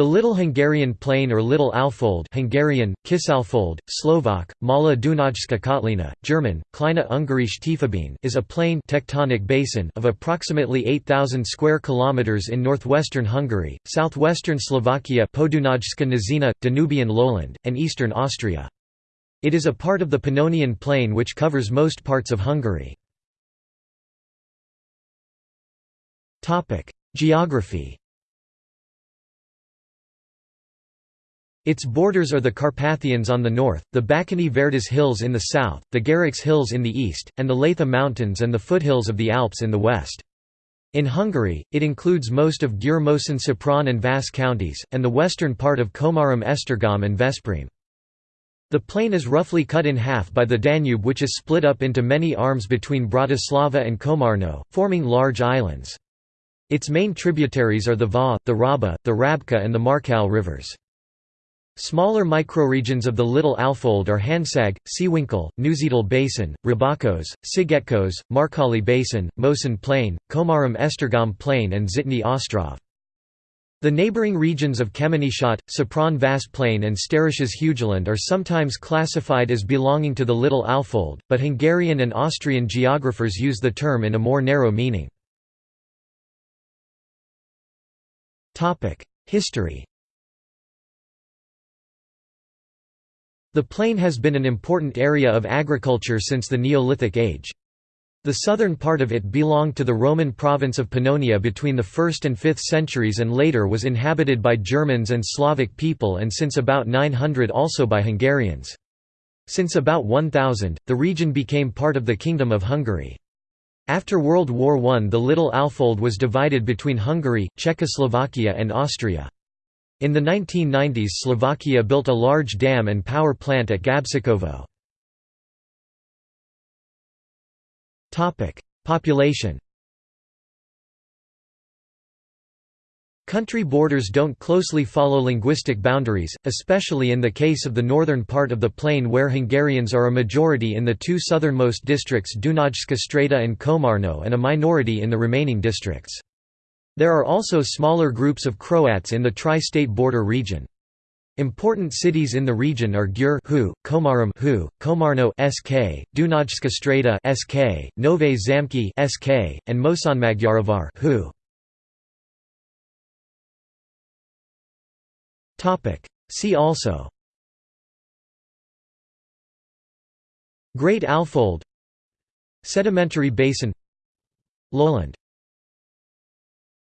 The Little Hungarian Plain or Little Alfold Hungarian, Kisalfold, Slovak, Mala Dunajska Kotlina, German, Kleine Ungarische Tiefebene is a plain tectonic basin of approximately 8,000 square kilometers in northwestern Hungary, southwestern Slovakia Podunajska Nizina, Danubian lowland, and eastern Austria. It is a part of the Pannonian Plain which covers most parts of Hungary. Geography Its borders are the Carpathians on the north, the Bakony Vértes Hills in the south, the Gerecse Hills in the east, and the Leitha Mountains and the foothills of the Alps in the west. In Hungary, it includes most of Győr Moson Sopron and Vas counties, and the western part of Komárom Esztergom and Veszprém. The plain is roughly cut in half by the Danube which is split up into many arms between Bratislava and Komárno, forming large islands. Its main tributaries are the Váh, the Raba, the Rábca and the Marcal rivers. Smaller microregions of the Little Alfold are Hansag, Seewinkel, Neusiedl Basin, Rábaköz, Szigetköz, Markali Basin, Moson Plain, Komárom Esztergom Plain and Zitny Ostrov. The neighbouring regions of Kemeneshát, Sopron Vas Plain and Steirisches Hügelland are sometimes classified as belonging to the Little Alfold, but Hungarian and Austrian geographers use the term in a more narrow meaning. History The plain has been an important area of agriculture since the Neolithic age. The southern part of it belonged to the Roman province of Pannonia between the 1st and 5th centuries and later was inhabited by Germans and Slavic people and since about 900 also by Hungarians. Since about 1000, the region became part of the Kingdom of Hungary. After World War I the Little Alfold was divided between Hungary, Czechoslovakia and Austria. In the 1990s Slovakia built a large dam and power plant at Gabčíkovo. Population Country borders don't closely follow linguistic boundaries, especially in the case of the northern part of the plain where Hungarians are a majority in the two southernmost districts Dunajska Streda and Komárno and a minority in the remaining districts. There are also smaller groups of Croats in the tri-state border region. Important cities in the region are Győr Hu, Komárom Hu, Komárno SK, Dunajska Streda SK, Nové Zámky SK, and Mosonmagyaróvár Hu. Topic. See also. Great Alfold. Sedimentary basin. Lowland